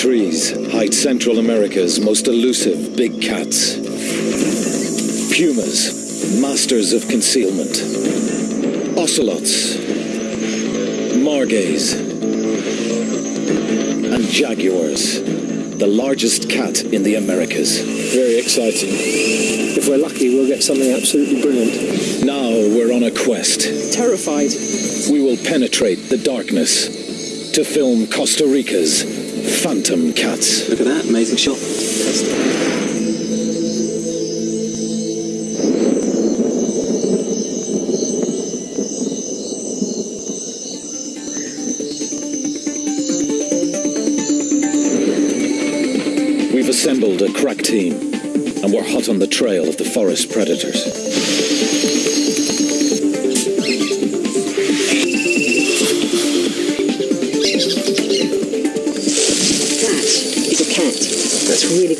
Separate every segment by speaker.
Speaker 1: trees hide Central America's most elusive big cats. Pumas, masters of concealment. Ocelots, margays, and jaguars, the largest cat in the Americas.
Speaker 2: Very exciting. If we're lucky, we'll get something absolutely brilliant.
Speaker 1: Now we're on a quest.
Speaker 3: Terrified.
Speaker 1: We will penetrate the darkness to film Costa Rica's Phantom Cats.
Speaker 4: Look at that, amazing shot.
Speaker 1: We've assembled a crack team, and we're hot on the trail of the forest predators.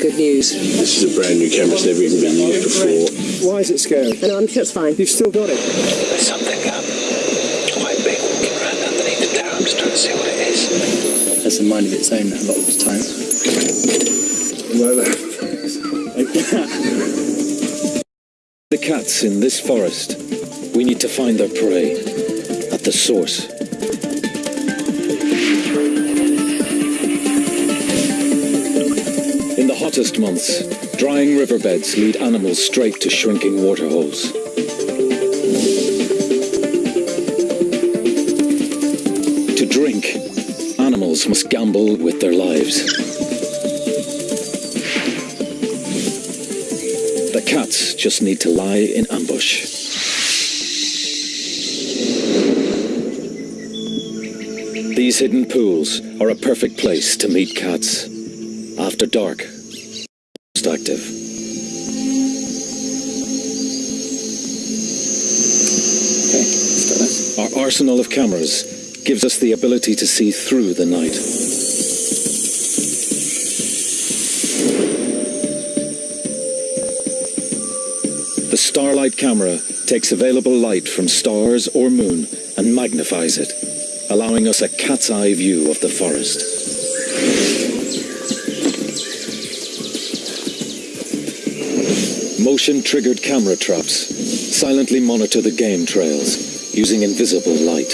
Speaker 3: Good news.
Speaker 5: This is a brand new camera. It's never even been used before.
Speaker 2: Why is it scary?
Speaker 3: No, I'm sure it's fine.
Speaker 2: You've still got it.
Speaker 6: There's something um, quite big walking around underneath the tower. I'm just trying to see what it is.
Speaker 4: Has a mind of its own a lot of the time.
Speaker 1: The cats in this forest, we need to find their prey at the source. Hottest months, drying riverbeds lead animals straight to shrinking waterholes. To drink, animals must gamble with their lives. The cats just need to lie in ambush. These hidden pools are a perfect place to meet cats. After dark, arsenal of cameras gives us the ability to see through the night. The Starlight camera takes available light from stars or moon and magnifies it, allowing us a cat's eye view of the forest. Motion triggered camera traps silently monitor the game trails using invisible light.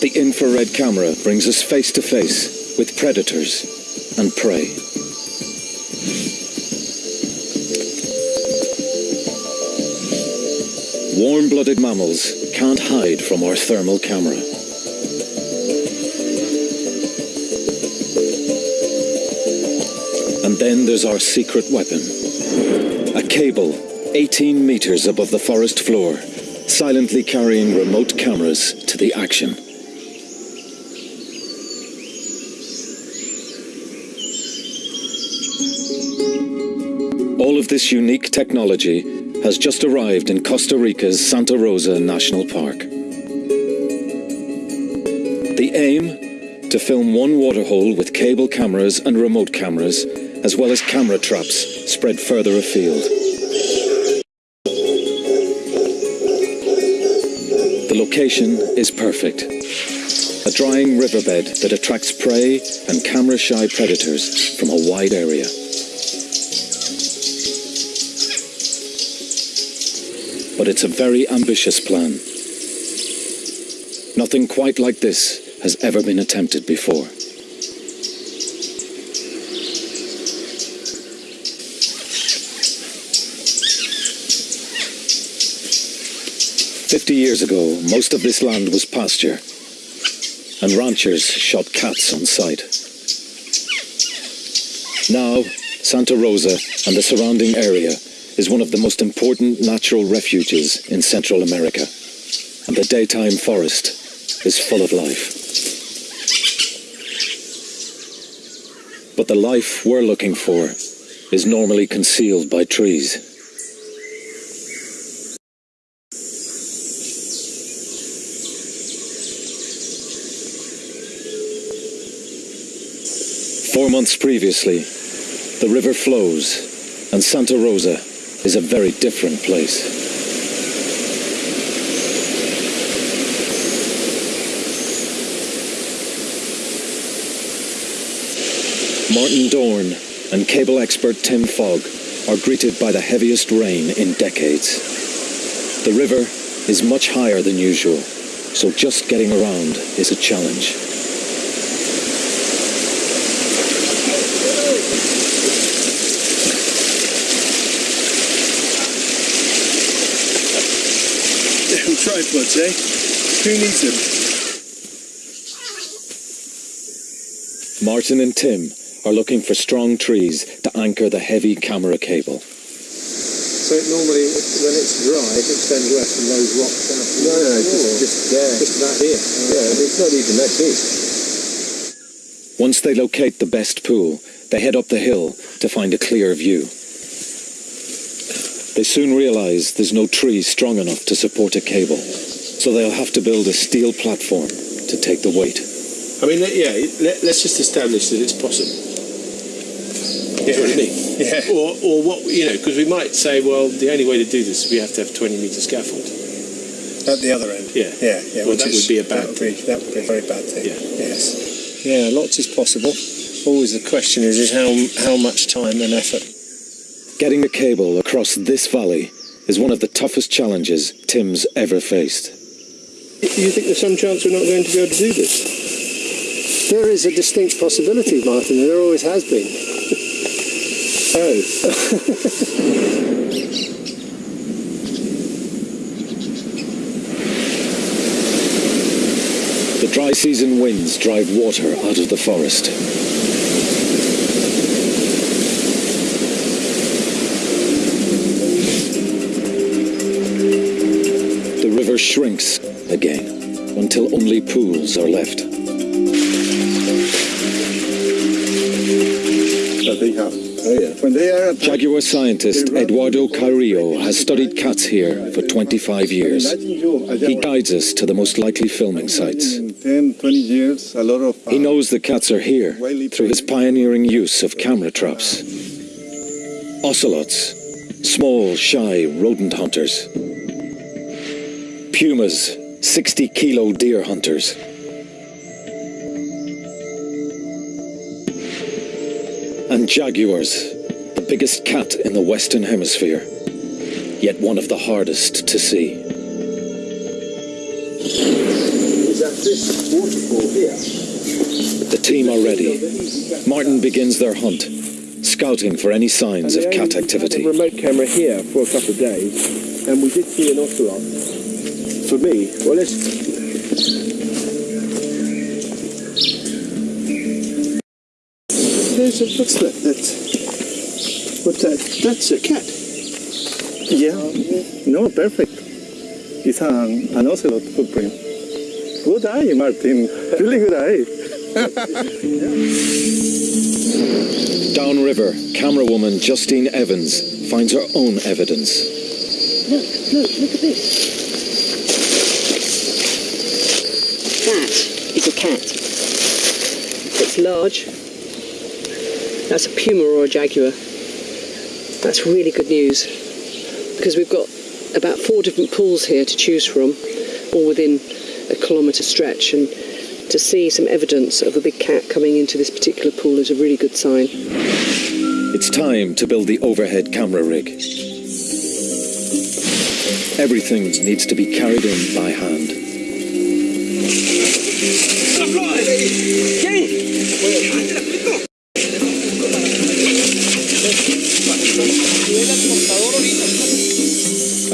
Speaker 1: The infrared camera brings us face to face with predators and prey. Warm-blooded mammals can't hide from our thermal camera. And then there's our secret weapon. A cable 18 meters above the forest floor, silently carrying remote cameras to the action. All of this unique technology has just arrived in Costa Rica's Santa Rosa National Park. The aim? To film one waterhole with cable cameras and remote cameras, as well as camera traps spread further afield. The location is perfect. A drying riverbed that attracts prey and camera-shy predators from a wide area. But it's a very ambitious plan. Nothing quite like this has ever been attempted before. Fifty years ago, most of this land was pasture, and ranchers shot cats on sight. Now, Santa Rosa and the surrounding area is one of the most important natural refuges in Central America, and the daytime forest is full of life. But the life we're looking for is normally concealed by trees. Four months previously, the river flows, and Santa Rosa is a very different place. Martin Dohrn and cable expert Tim Fogg are greeted by the heaviest rain in decades. The river is much higher than usual, so just getting around is a challenge.
Speaker 7: Tripods, eh? Who needs them?
Speaker 1: Martin and Tim are looking for strong trees to anchor the heavy camera cable.
Speaker 2: So it normally, when it's dry, it extends west from those rocks out.
Speaker 5: No, no, just, just there.
Speaker 2: Just about here.
Speaker 5: Yeah, it's not even that deep.
Speaker 1: Once they locate the best pool, they head up the hill to find a clear view. They soon realize there's no tree strong enough to support a cable, so they'll have to build a steel platform to take the weight.
Speaker 5: I mean, yeah, let, let's just establish that it's possible. Yeah. What I mean?
Speaker 7: Yeah.
Speaker 5: Or, or what, you know, because we might say, well, the only way to do this is we have to have 20 metre scaffold.
Speaker 7: At the other end.
Speaker 5: Yeah.
Speaker 7: Yeah, yeah.
Speaker 5: Which
Speaker 7: that's-
Speaker 5: would be a bad
Speaker 7: that would be, that would be a very bad thing.
Speaker 5: Yeah.
Speaker 7: Yes. Yeah, lots is possible. Always the question is, is how how much time and effort.
Speaker 1: Getting a cable across this valley is one of the toughest challenges Tim's ever faced.
Speaker 5: Do you think there's some chance we're not going to be able to do this?
Speaker 2: There is a distinct possibility, Martin, and there always has been.
Speaker 5: Oh.
Speaker 1: The dry season winds drive water out of the forest. The river shrinks again until only pools are left.
Speaker 8: that they have. When they are
Speaker 1: Jaguar scientist Eduardo Carrillo has studied cats here for 25 years.
Speaker 8: imagine you, a
Speaker 1: He guides us to the most likely filming sites.
Speaker 8: 10, 20 years, a lot of.
Speaker 1: He knows the cats are here through his pioneering use of camera traps. Ocelots, small, shy rodent hunters. Pumas, 60 kilo deer hunters. And jaguars, the biggest cat in the Western Hemisphere, yet one of the hardest to see.
Speaker 8: Is at this waterfall here.
Speaker 1: The team are ready. Martin begins their hunt, scouting for any signs of cat activity.
Speaker 5: a remote camera here for a couple of days, and we did see an ocelot. For me, well, let's.
Speaker 7: There's a, what's that? That's, what's that? Uh, that's a cat.
Speaker 8: Yeah. No, perfect. It's an, an ocelot footprint. Good eye, Martin. Really good eye.
Speaker 1: Downriver, camera woman Justine Evans finds her own evidence.
Speaker 3: Look, look, look at this. That is a cat. It's large. That's a puma or a jaguar. That's really good news because we've got about four different pools here to choose from, all within a kilometre stretch, and to see some evidence of a big cat coming into this particular pool is a really good sign.
Speaker 1: It's time to build the overhead camera rig. Everything needs to be carried in by hand. A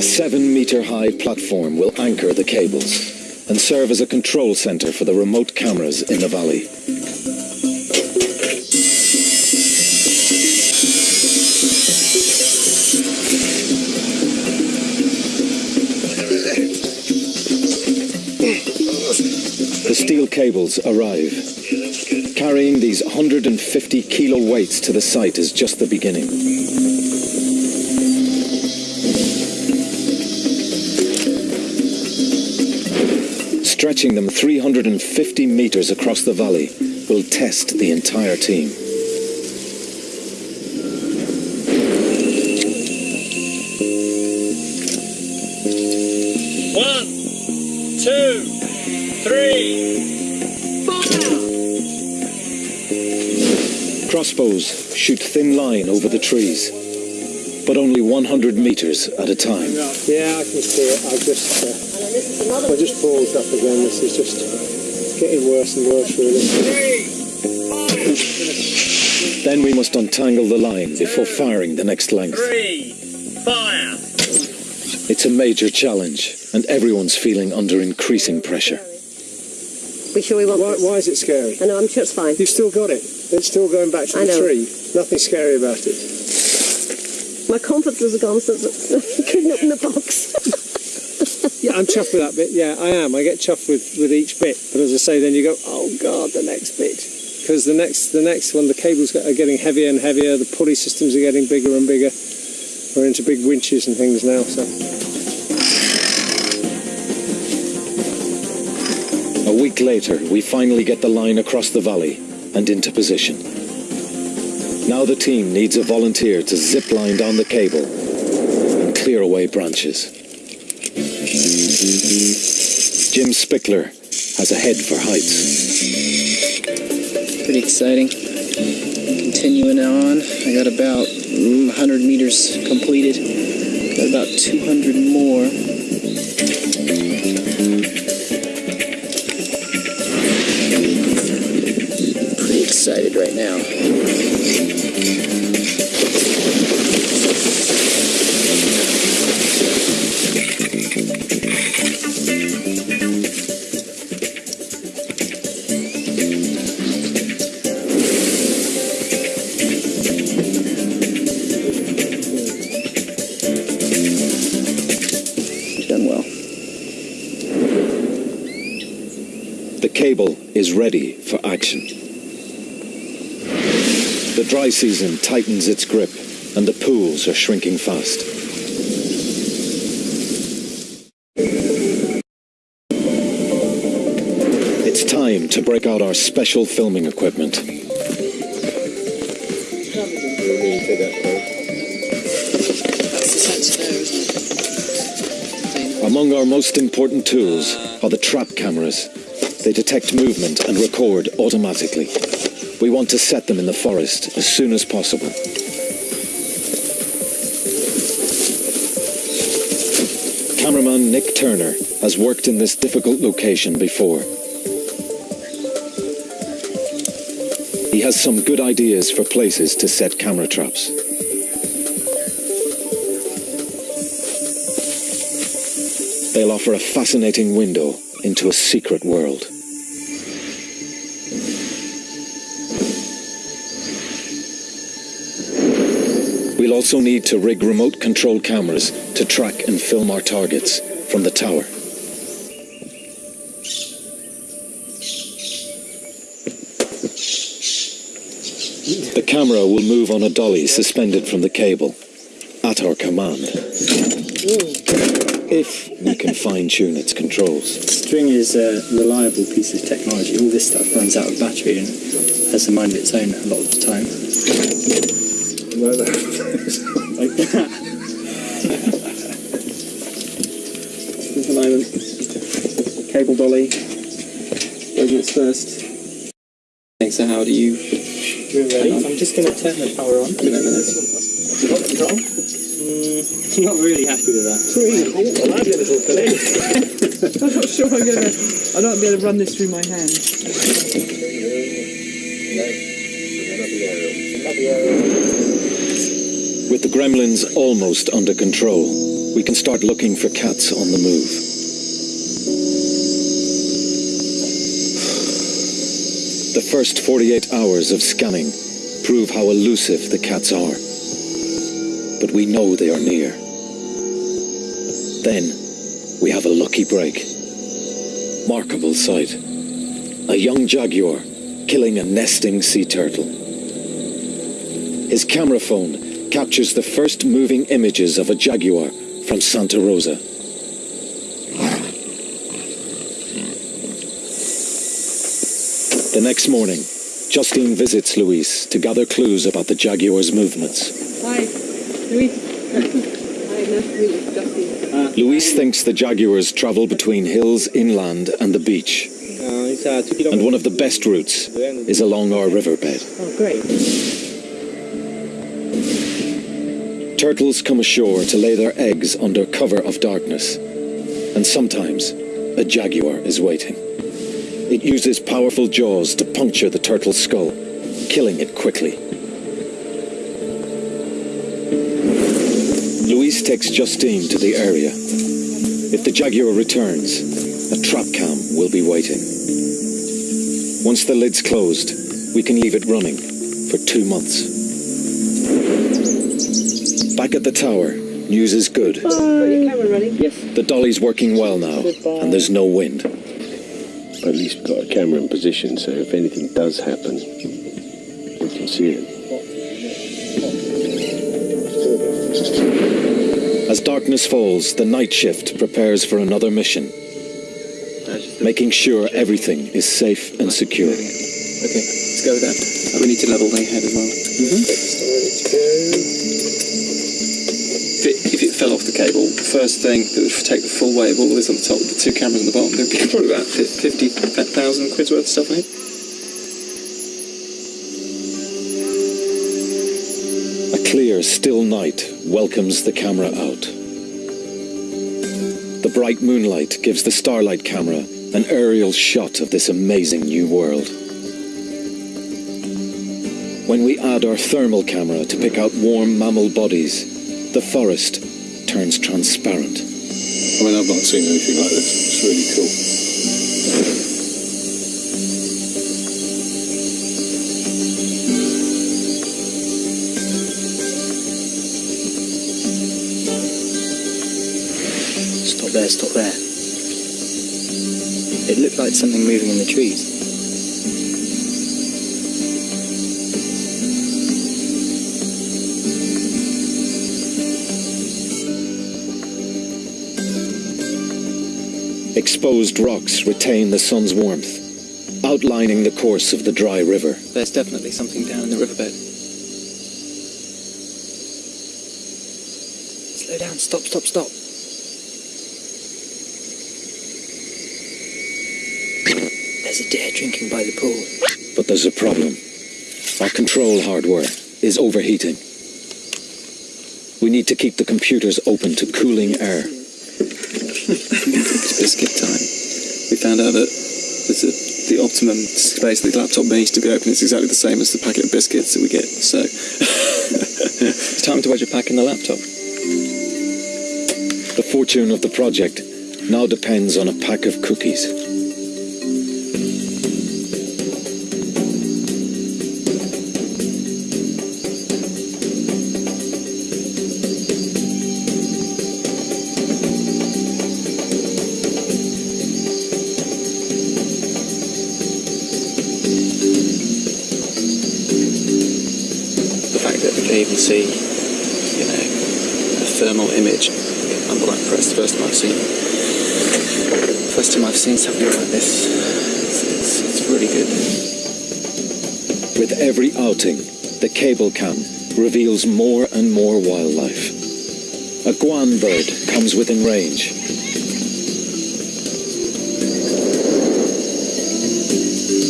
Speaker 1: seven meter high platform will anchor the cables and serve as a control center for the remote cameras in the valley. Cables arrive. Carrying these 150 kilo weights to the site is just the beginning. Stretching them 350 meters across the valley will test the entire team.
Speaker 7: Three.
Speaker 1: Crossbows shoot thin line over the trees, but only 100 meters at a time.
Speaker 2: Yeah, I can see it. I've just, uh, I just paused up again. This is just getting worse and worse, really.
Speaker 1: Then we must untangle the line before firing the next length.
Speaker 9: Three, fire!
Speaker 1: It's a major challenge, and everyone's feeling under increasing pressure.
Speaker 10: We sure we want
Speaker 2: Why, why is it scary?
Speaker 10: I know, I'm sure it's fine.
Speaker 2: You've still got it. It's still going back to
Speaker 10: I
Speaker 2: the
Speaker 10: know.
Speaker 2: tree. Nothing scary about it.
Speaker 10: My confidence has gone since I couldn't open the box.
Speaker 2: Yeah, I'm chuffed with that bit. Yeah, I am. I get chuffed with, with each bit. But as I say, then you go, oh god, the next bit. Because the next the next one, the cables are getting heavier and heavier. The pulley systems are getting bigger and bigger. We're into big winches and things now. So
Speaker 1: A week later, we finally get the line across the valley and into position. Now the team needs a volunteer to zip line down the cable and clear away branches. Jim Spickler has a head for heights.
Speaker 4: Pretty exciting. Continuing on, I got about mm, 100 meters completed. Got about 200 more. Excited right now. Done well.
Speaker 1: The cable is ready for action. The dry season tightens its grip and the pools are shrinking fast. It's time to break out our special filming equipment. Among our most important tools are the trap cameras. They detect movement and record automatically. We want to set them in the forest as soon as possible. Cameraman Nick Turner has worked in this difficult location before. He has some good ideas for places to set camera traps. They'll offer a fascinating window into a secret world. We'll also need to rig remote control cameras to track and film our targets from the tower. The camera will move on a dolly suspended from the cable at our command. If we can fine tune its controls.
Speaker 4: String is a reliable piece of technology. All this stuff runs out of battery and has a mind of its own a lot of the time. Like that.
Speaker 5: At the moment, cable dolly goes its first.
Speaker 4: So how do you... I'm just going to turn the power on.
Speaker 5: Give it a minute. Got control?
Speaker 4: Mm, not really happy with that.
Speaker 5: Well, I'd get a little filling.
Speaker 11: I'm not sure I'm gonna. I'm not gonna be able to run this through my hand.
Speaker 1: With the gremlins almost under control, we can start looking for cats on the move. The first 48 hours of scanning prove how elusive the cats are. But we know they are near. Then we have a lucky break. Markable sight. A young jaguar killing a nesting sea turtle. His camera phone captures the first moving images of a jaguar from Santa Rosa. The next morning, Justine visits Luis to gather clues about the jaguar's movements.
Speaker 11: Hi, Louise. Hi, nice to meet you, Justin.
Speaker 1: Luis thinks the jaguars travel between hills inland and the beach.
Speaker 2: uh,
Speaker 1: And one of the best routes is along our riverbed.
Speaker 3: Oh, great.
Speaker 1: Turtles come ashore to lay their eggs under cover of darkness. And sometimes a jaguar is waiting. It uses powerful jaws to puncture the turtle's skull, killing it quickly. Luis takes Justine to the area. If the jaguar returns, a trap cam will be waiting. Once the lid's closed, we can leave it running for two months. Back at the tower, news is good.
Speaker 3: Got your camera running? Yes.
Speaker 1: The dolly's working well now, and there's no wind.
Speaker 5: At least we've got a camera in position, so if anything does happen, we can see it.
Speaker 1: As darkness falls, the night shift prepares for another mission, making sure everything is safe and secure.
Speaker 4: Okay, let's go with that. We need to level the head as well. If it, if it fell off the cable, the first thing that would take the full weight of all this on the top, the two cameras on the bottom, there'd be probably about 50,000 quid's worth of stuff in it.
Speaker 1: A clear, still night welcomes the camera out. The bright moonlight gives the Starlight camera an aerial shot of this amazing new world. When we add our thermal camera to pick out warm mammal bodies, the forest turns transparent.
Speaker 5: I mean, I've not seen anything like this. It's really cool.
Speaker 4: Stop there, stop there. It looked like something moving in the trees.
Speaker 1: Exposed rocks retain the sun's warmth, outlining the course of the dry river.
Speaker 4: There's definitely something down in the riverbed. Slow down, stop, stop, stop. There's a deer drinking by the pool.
Speaker 1: But there's a problem. Our control hardware is overheating. We need to keep the computers open to cooling air.
Speaker 4: Found out that the optimum space that the laptop needs to be open is exactly the same as the packet of biscuits that we get. So it's time to wedge a pack in the laptop.
Speaker 1: The fortune of the project now depends on a pack of cookies.
Speaker 4: See, you know, a thermal image. I'm quite impressed. First time I've seen, first time I've seen something like this. It's, it's, it's really good.
Speaker 1: With every outing, the cable cam reveals more and more wildlife. A guan bird comes within range.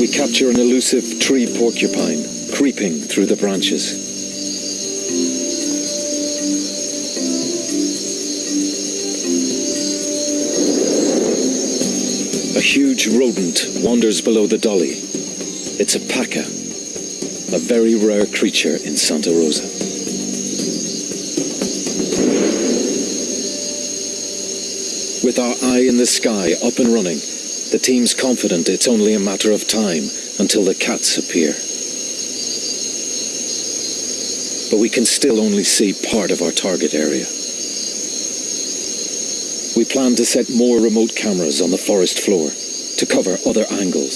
Speaker 1: We capture an elusive tree porcupine creeping through the branches. Rodent wanders below the dolly. It's a paca, a very rare creature in Santa Rosa. With our eye in the sky up and running, the team's confident it's only a matter of time until the cats appear. But we can still only see part of our target area. We plan to set more remote cameras on the forest floor to cover other angles.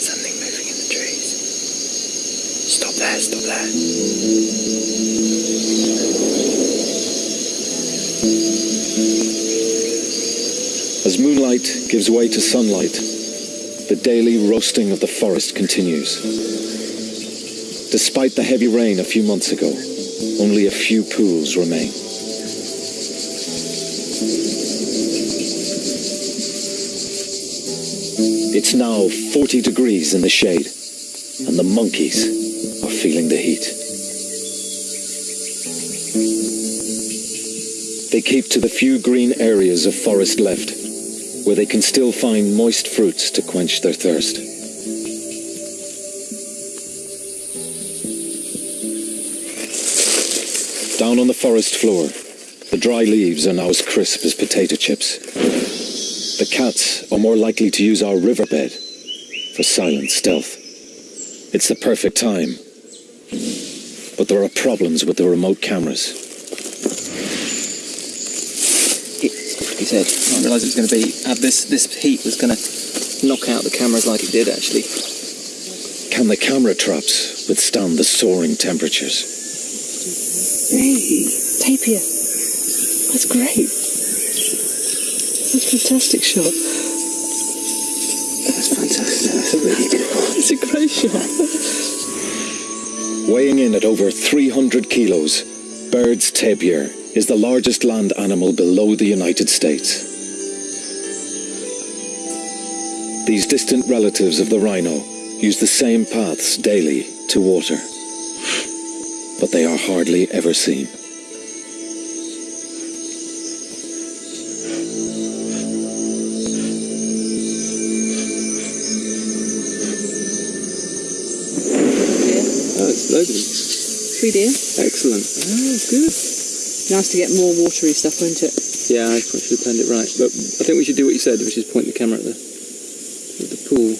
Speaker 4: Something moving in the trees. Stop there, stop there.
Speaker 1: As moonlight gives way to sunlight, the daily roasting of the forest continues. Despite the heavy rain a few months ago, only a few pools remain. It's now 40 degrees in the shade, and the monkeys are feeling the heat. They keep to the few green areas of forest left, where they can still find moist fruits to quench their thirst. Down on the forest floor, the dry leaves are now as crisp as potato chips. The cats are more likely to use our riverbed for silent stealth. It's the perfect time. But there are problems with the remote cameras.
Speaker 4: He said, I didn't realise it was going to be, uh, this, this heat was going to knock out the cameras like it did actually.
Speaker 1: Can the camera traps withstand the soaring temperatures?
Speaker 3: Hey, tapir. That's great. That's a fantastic shot.
Speaker 4: That's fantastic. That's a really good one.
Speaker 3: It's a great shot.
Speaker 1: Weighing in at over 300 kilos, Baird's tapir is the largest land animal below the United States. These distant relatives of the rhino use the same paths daily to water, but they are hardly ever seen.
Speaker 3: Three deer.
Speaker 4: Excellent. Oh, good.
Speaker 3: Nice to get more watery stuff, won't it?
Speaker 4: Yeah, I probably should have planned it right. But I think we should do what you said, which is point the camera at the, at the pool.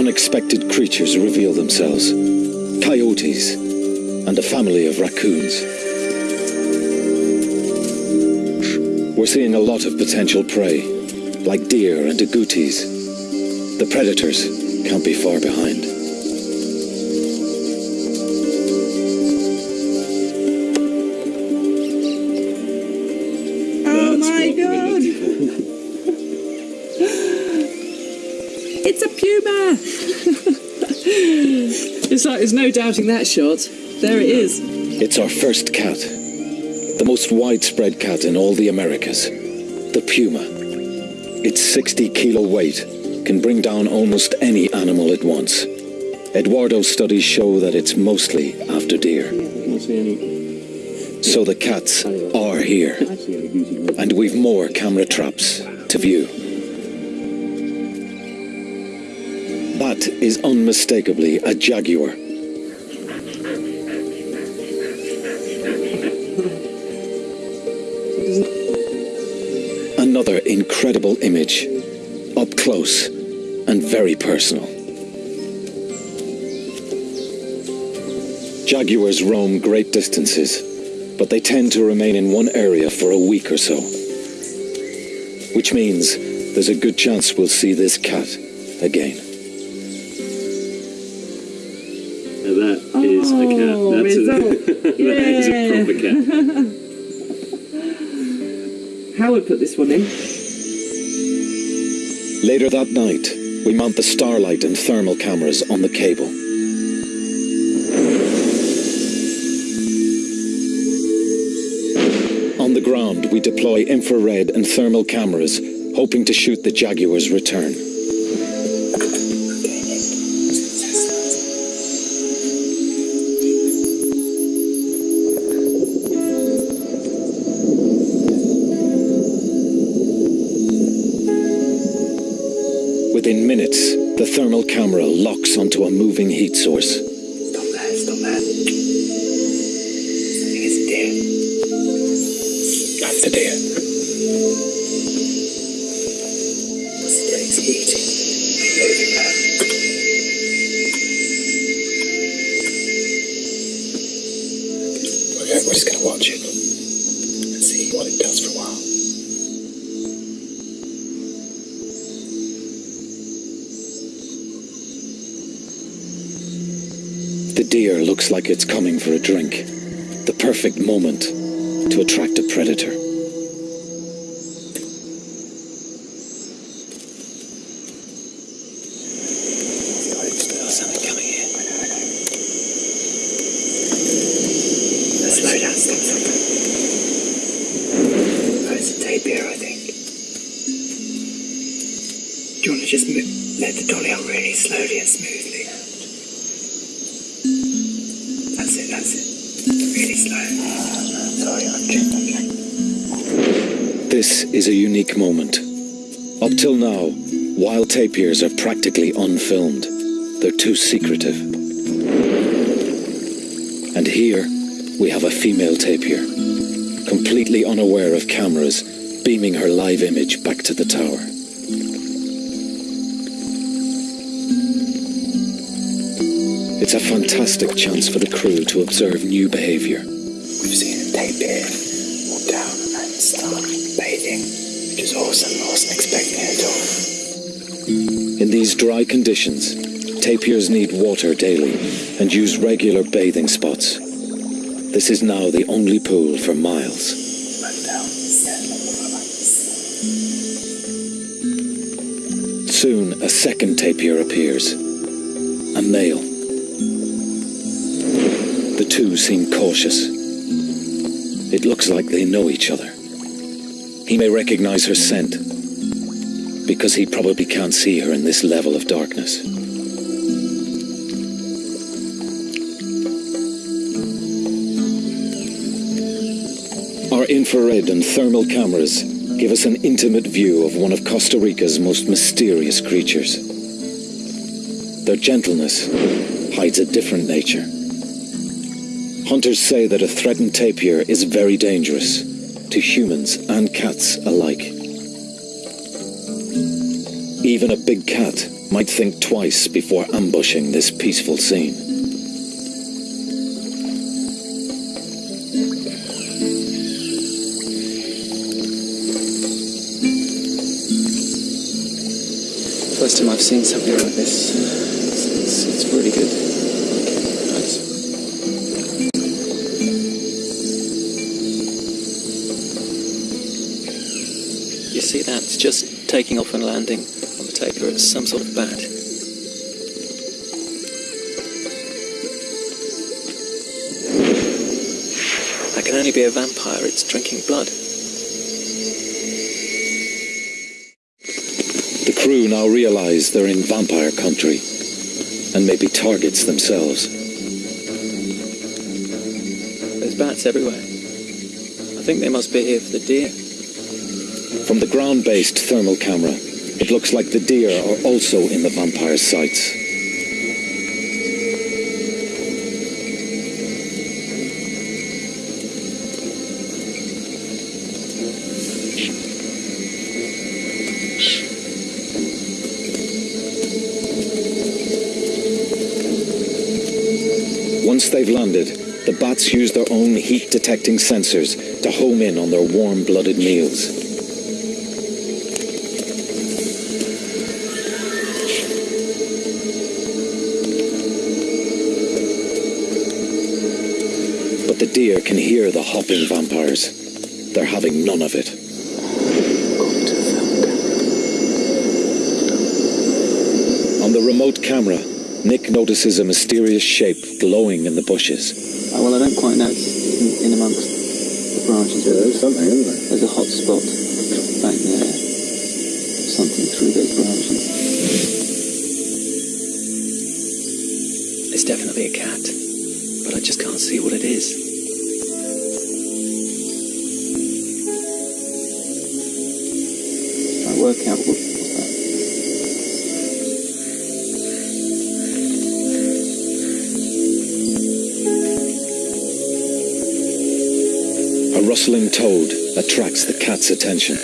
Speaker 1: Unexpected creatures reveal themselves coyotes and a family of raccoons. We're seeing a lot of potential prey, like deer and agoutis. The predators can't be far behind.
Speaker 11: It's a puma!
Speaker 3: It's like there's no doubting that shot. There it is.
Speaker 1: It's our first cat, the most widespread cat in all the Americas, the puma. Its 60 kilo weight can bring down almost any animal it wants. Eduardo's studies show that it's mostly after deer. So the cats are here, and we've more camera traps to view. That is unmistakably a jaguar. Another incredible image, up close and very personal. Jaguars roam great distances, but they tend to remain in one area for a week or so. Which means there's a good chance we'll see this cat again.
Speaker 12: That is a cat. That's a,
Speaker 11: result.
Speaker 12: that is a proper cat.
Speaker 11: Howard put this one in.
Speaker 1: Later that night, we mount the starlight and thermal cameras on the cable. On the ground, we deploy infrared and thermal cameras, hoping to shoot the Jaguar's return. The thermal camera locks onto a moving heat source.
Speaker 6: Deer
Speaker 1: looks like it's coming for a drink. The perfect moment to attract a predator. This is a unique moment. Up till now, wild tapirs are practically unfilmed. They're too secretive. And here, we have a female tapir, completely unaware of cameras, beaming her live image back to the tower. It's a fantastic chance for the crew to observe new behavior.
Speaker 6: We've seen a tapir walk down and start bathing, which is awesome. I wasn't expecting it at all.
Speaker 1: In these dry conditions, tapirs need water daily and use regular bathing spots. This is now the only pool for miles. Soon, a second tapir appears. A male. The two seem cautious. It looks like they know each other. He may recognize her scent, because he probably can't see her in this level of darkness. Our infrared and thermal cameras give us an intimate view of one of Costa Rica's most mysterious creatures. Their gentleness hides a different nature. Hunters say that a threatened tapir is very dangerous to humans and cats alike. Even a big cat might think twice before ambushing this peaceful scene.
Speaker 4: First time I've seen something like this. It's, it's, it's really good. It's just taking off and landing on the tapir. It's some sort of bat. That can only be a vampire. It's drinking blood.
Speaker 1: The crew now realize they're in vampire country and may be targets themselves.
Speaker 4: There's bats everywhere. I think they must be here for the deer.
Speaker 1: From the ground-based thermal camera, it looks like the deer are also in the vampire's sights. Once they've landed, the bats use their own heat-detecting sensors to home in on their warm-blooded meals. But the deer can hear the hopping vampires. They're having none of it. On the remote camera, Nick notices a mysterious shape glowing in the bushes.
Speaker 4: Oh, well, I don't quite know. It's in, in amongst the branches. Yeah, there's something, isn't there? There's a hot spot back there. Something through those branches. It's definitely a cat, but I just can't see what it is.
Speaker 1: A rustling toad attracts the cat's attention.
Speaker 4: I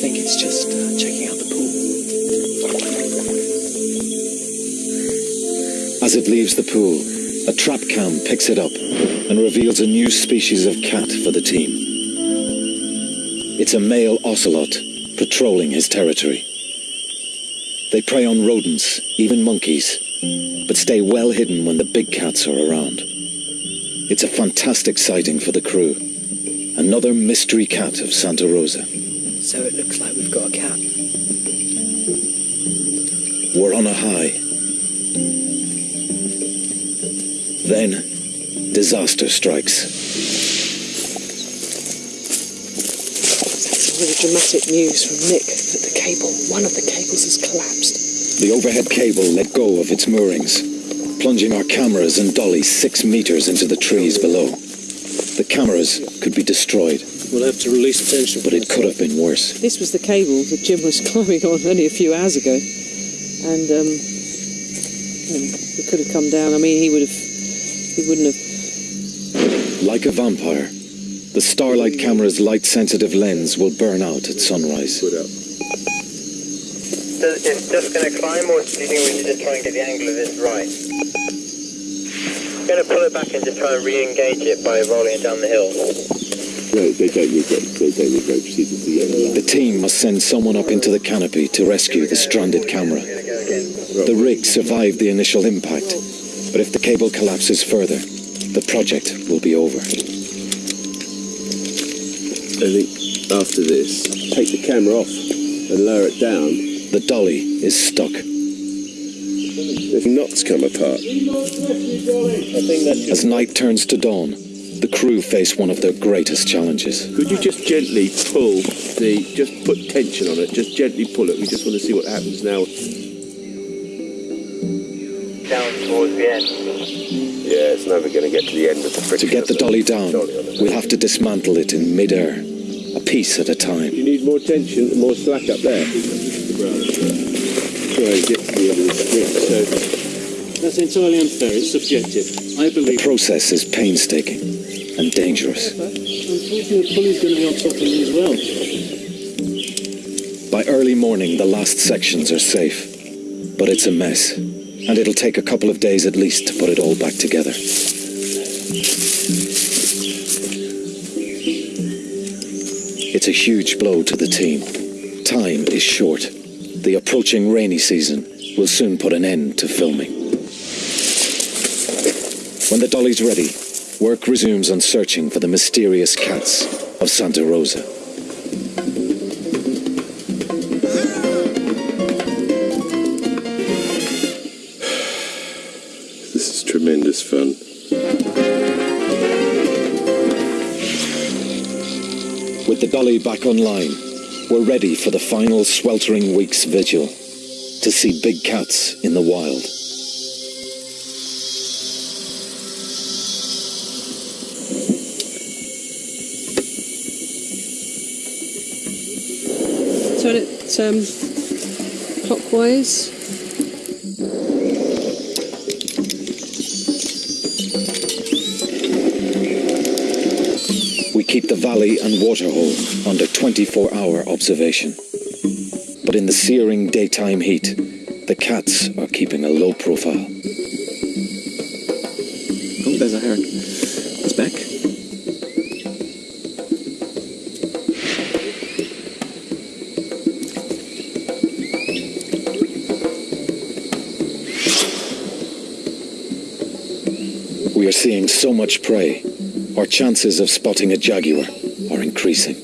Speaker 4: think it's just uh, checking out the pool.
Speaker 1: As it leaves the pool, a trap cam picks it up and reveals a new species of cat for the team. It's a male ocelot patrolling his territory. They prey on rodents, even monkeys, but stay well hidden when the big cats are around. It's a fantastic sighting for the crew. Another mystery cat of Santa Rosa.
Speaker 4: So it looks like we've got a cat.
Speaker 1: We're on a high. Then, disaster strikes.
Speaker 3: Dramatic news from Nick that the cable, one of the cables has collapsed.
Speaker 1: The overhead cable let go of its moorings, plunging our cameras and dolly six meters into the trees below. The cameras could be destroyed,
Speaker 7: We'll have to release tension.
Speaker 1: but it could have been worse.
Speaker 3: This was the cable that Jim was climbing on only a few hours ago, and um, and it could have come down. I mean, he would have, he wouldn't have.
Speaker 1: Like a vampire, the Starlight camera's light-sensitive lens will burn out at sunrise.
Speaker 13: It's just going to climb, or do you think we should just try and get the angle of this right? going to pull it back and just try and re-engage it by rolling it down the hill.
Speaker 5: No, they don't regret. They don't regret proceeding to the uh, end.
Speaker 1: The team must send someone up into the canopy to rescue the stranded camera. The rig survived the initial impact, but if the cable collapses further, the project will be over.
Speaker 5: I think after this, take the camera off and lower it down.
Speaker 1: The dolly is stuck.
Speaker 5: If knots come apart.
Speaker 1: As night turns to dawn, the crew face one of their greatest challenges.
Speaker 5: Could you just gently pull the, just put tension on it, just gently pull it. We just want to see what happens now.
Speaker 13: Down towards the end.
Speaker 5: Yeah, it's never going to get to the end of the
Speaker 1: To get the dolly down, we'll have to dismantle it in mid-air, a piece at a time.
Speaker 5: You need more tension, more slack up there. Try and get to the end of the strip. So
Speaker 12: That's entirely unfair. It's subjective. I believe...
Speaker 1: The process is painstaking and dangerous.
Speaker 12: Unfortunately, the pulley's going to be on top of me as well.
Speaker 1: By early morning, the last sections are safe, but it's a mess, and it'll take a couple of days at least to put it all back together. It's a huge blow to the team. Time is short. The approaching rainy season will soon put an end to filming. When the dolly's ready, work resumes on searching for the mysterious cats of Santa Rosa.
Speaker 5: this is tremendous fun.
Speaker 1: With the dolly back online, we're ready for the final sweltering week's vigil to see big cats in the wild.
Speaker 3: Turn it um, clockwise.
Speaker 1: The valley and waterhole under 24 hour observation. But in the searing daytime heat, the cats are keeping a low profile.
Speaker 4: Oh, there's a heron. It's back.
Speaker 1: We are seeing so much prey, our chances of spotting a jaguar are increasing.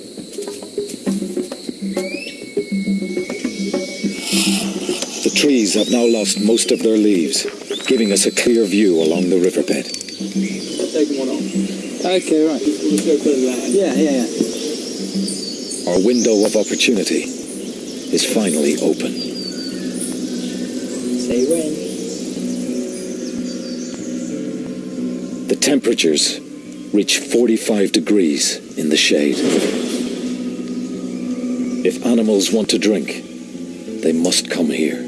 Speaker 1: The trees have now lost most of their leaves, giving us a clear view along the riverbed.
Speaker 12: Taking one off.
Speaker 2: Okay, right.
Speaker 12: Go.
Speaker 2: Yeah, yeah, yeah.
Speaker 1: Our window of opportunity is finally open.
Speaker 2: Say when.
Speaker 1: The temperatures reach 45 degrees in the shade. If animals want to drink, they must come here.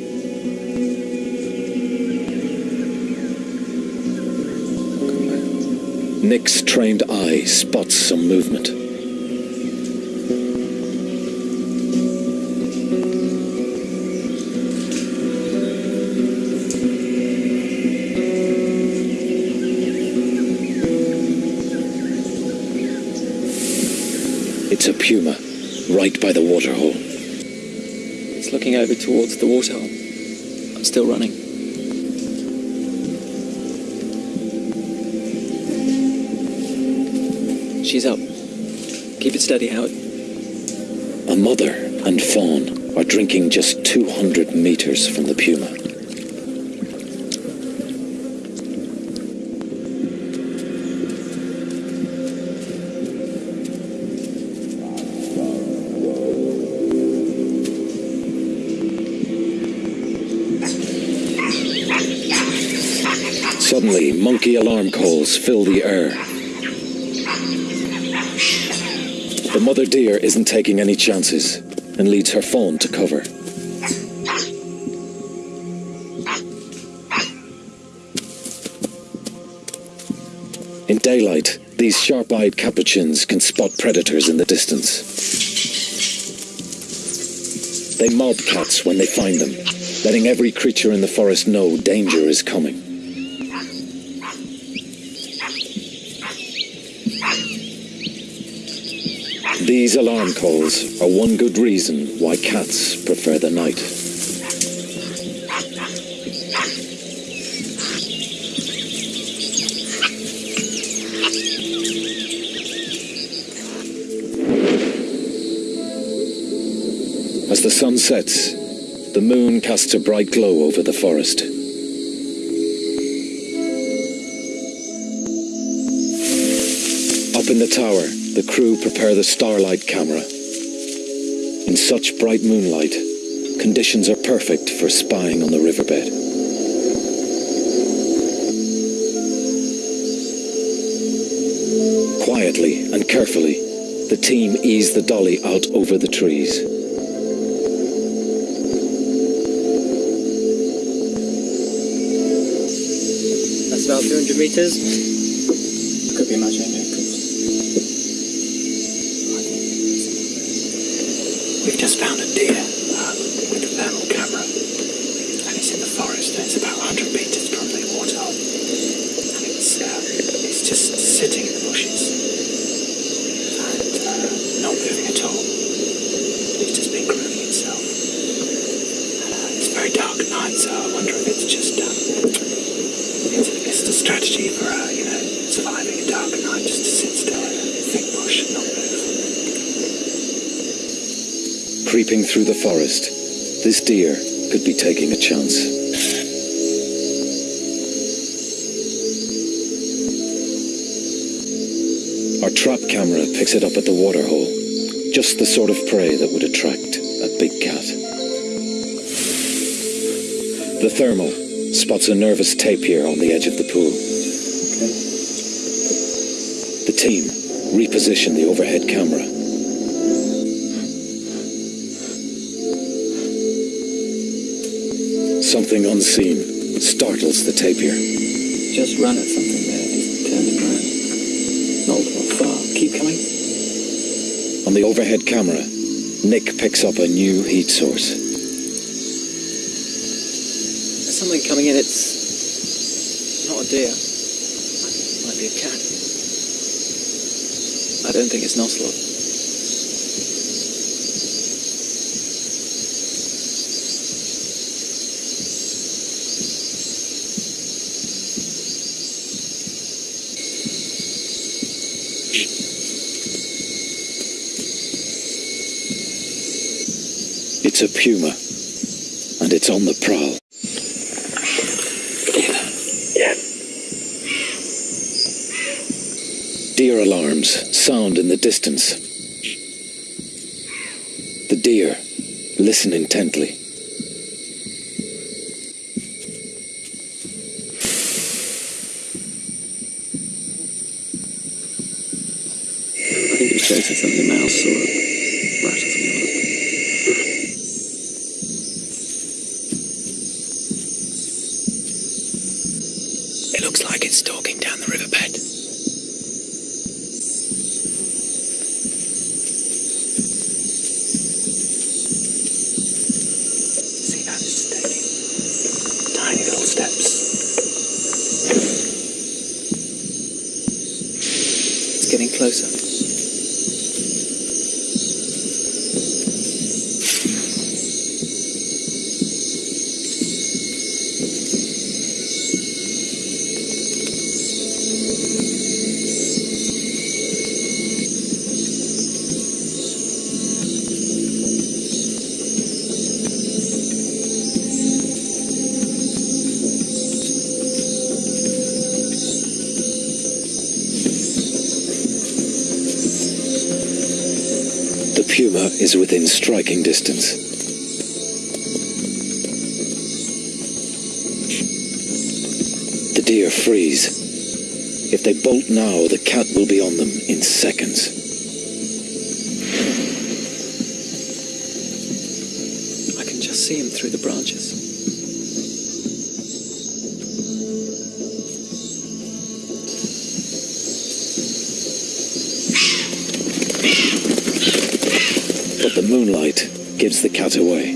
Speaker 1: Nick's trained eye spots some movement. It's a puma, right by the waterhole.
Speaker 4: It's looking over towards the waterhole. I'm still running. She's up. Keep it steady, Howard.
Speaker 1: A mother and fawn are drinking just 200 meters from the puma. Fill the air. The mother deer isn't taking any chances and leads her fawn to cover. In daylight, these sharp-eyed capuchins can spot predators in the distance. They mob cats when they find them, letting every creature in the forest know danger is coming. These alarm calls are one good reason why cats prefer the night. As the sun sets, the moon casts a bright glow over the forest. Up in the tower, the crew prepare the starlight camera. In such bright moonlight, conditions are perfect for spying on the riverbed. Quietly and carefully, the team ease the dolly out over the trees.
Speaker 4: That's about 200 meters.
Speaker 6: We've just found a deer. Um, with a thermal camera, and it's in the forest. And it's about 100 meters from the waterhole, and it's uh, it's just sitting in the bushes and uh, not moving at all. It's just been grooming itself. Uh, it's a very dark night, so I wonder if it's just um, it's, it's a strategy for uh, you know surviving a dark night, just to sit still in a thick bush and not move.
Speaker 1: Creeping through the forest, this deer could be taking a chance. Our trap camera picks it up at the waterhole, just the sort of prey that would attract a big cat. The thermal spots a nervous tapir on the edge of the pool. The team reposition the overhead camera. Something unseen startles the tapir.
Speaker 4: Just run at something there. Just turn it around. Not, far. Keep coming.
Speaker 1: On the overhead camera, Nick picks up a new heat source.
Speaker 4: There's something coming in. It's not a deer. Might be a cat. I don't think it's an
Speaker 1: It's a puma, and it's on the prowl. Deer alarms sound in the distance. The deer listen intently.
Speaker 4: I think it's chasing something, mouse or
Speaker 1: striking distance. The deer freeze. If they bolt now, the cat will be on them in seconds.
Speaker 4: I can just see him through the branches.
Speaker 1: Moonlight gives the cat away.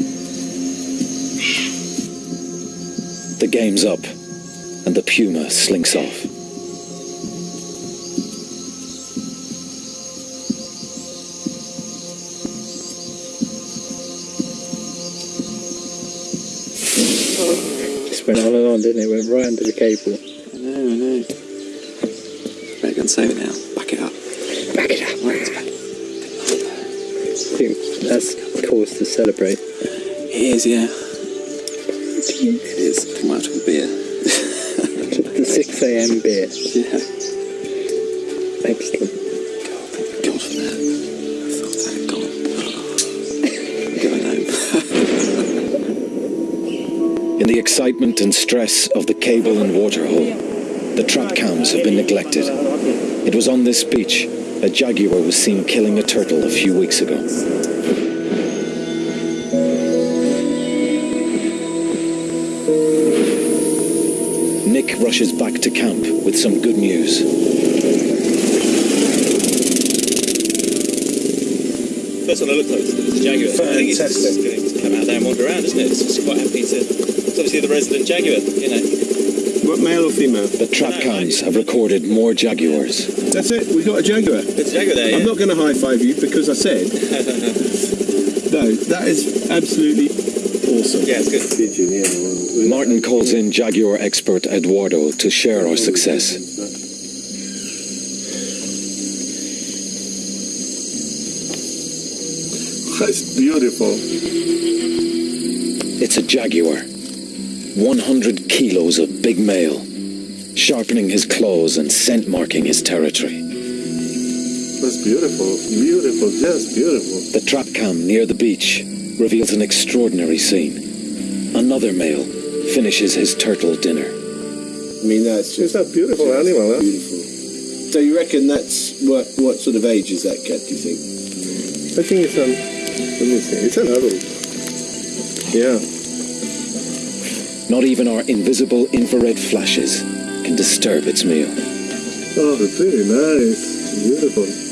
Speaker 1: The game's up, and the puma slinks off.
Speaker 6: Just went on and on, didn't it? Went right under the cable.
Speaker 4: I know, I know. Better go and save it now.
Speaker 6: Cause to celebrate.
Speaker 4: It is, yeah. It is. Come out with a beer.
Speaker 6: The 6 a.m. beer.
Speaker 4: Yeah.
Speaker 6: Excellent.
Speaker 4: God for that. I thought that had gone. Going home.
Speaker 1: In the excitement and stress of the cable and water hole, the trap cams have been neglected. It was on this beach a jaguar was seen killing a turtle a few weeks ago. Rushes back to camp with some good news.
Speaker 14: First one I looked at was the Jaguar. I think it's just going to come out there and wander around, isn't it? It's quite happy to. It's obviously the resident Jaguar, you know.
Speaker 5: What male or female?
Speaker 1: The trap cams have recorded more jaguars.
Speaker 5: That's it. We got a jaguar.
Speaker 14: It's a Jaguar there.
Speaker 5: I'm not going to high five you because I said. no, that is absolutely awesome.
Speaker 14: Yeah, it's good.
Speaker 1: Martin calls in jaguar expert Eduardo to share our success.
Speaker 8: That's beautiful.
Speaker 1: It's a jaguar. 100 kilos of big male, sharpening his claws and scent marking his territory.
Speaker 8: That's beautiful. Beautiful. Just beautiful.
Speaker 1: The trap cam near the beach reveals an extraordinary scene. Another male finishes his turtle dinner.
Speaker 5: I mean, that's just
Speaker 8: It's a beautiful animal, huh?
Speaker 5: beautiful. So you reckon that's what what sort of age is that cat? Do you think?
Speaker 8: I think it's an. Let me see. It's an adult. Yeah.
Speaker 1: Not even our invisible infrared flashes can disturb its meal.
Speaker 8: Oh, very nice. Beautiful.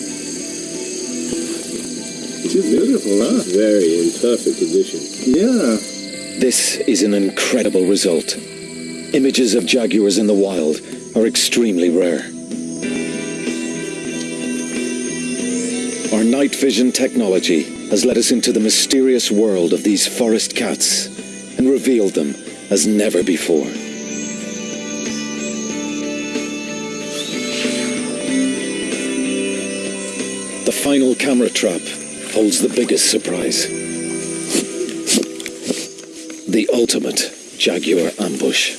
Speaker 8: She's beautiful, huh?
Speaker 5: Very in perfect condition.
Speaker 8: Yeah.
Speaker 1: This is an incredible result. Images of jaguars in the wild are extremely rare. Our night vision technology has led us into the mysterious world of these forest cats and revealed them as never before. The final camera trap holds the biggest surprise. The ultimate jaguar ambush.